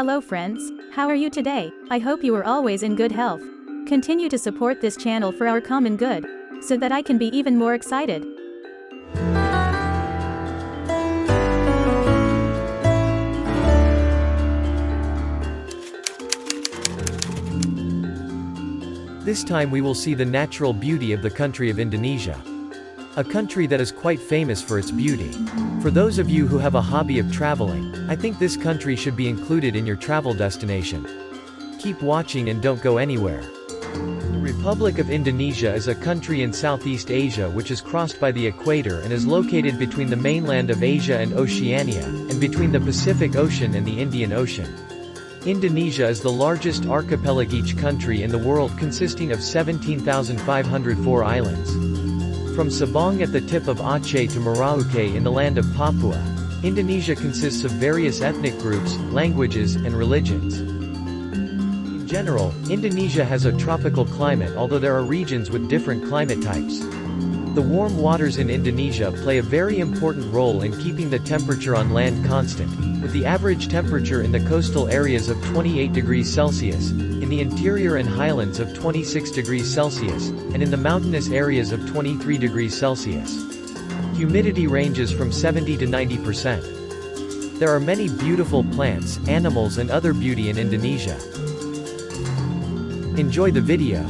Hello friends, how are you today? I hope you are always in good health. Continue to support this channel for our common good, so that I can be even more excited. This time we will see the natural beauty of the country of Indonesia. A country that is quite famous for its beauty. For those of you who have a hobby of traveling, I think this country should be included in your travel destination. Keep watching and don't go anywhere. The Republic of Indonesia is a country in Southeast Asia which is crossed by the equator and is located between the mainland of Asia and Oceania, and between the Pacific Ocean and the Indian Ocean. Indonesia is the largest archipelagic country in the world consisting of 17,504 islands. From Sabang at the tip of Aceh to Merauke in the land of Papua, Indonesia consists of various ethnic groups, languages, and religions. In general, Indonesia has a tropical climate although there are regions with different climate types. The warm waters in Indonesia play a very important role in keeping the temperature on land constant, with the average temperature in the coastal areas of 28 degrees Celsius, in the interior and highlands of 26 degrees Celsius, and in the mountainous areas of 23 degrees Celsius. Humidity ranges from 70 to 90%. There are many beautiful plants, animals and other beauty in Indonesia. Enjoy the video.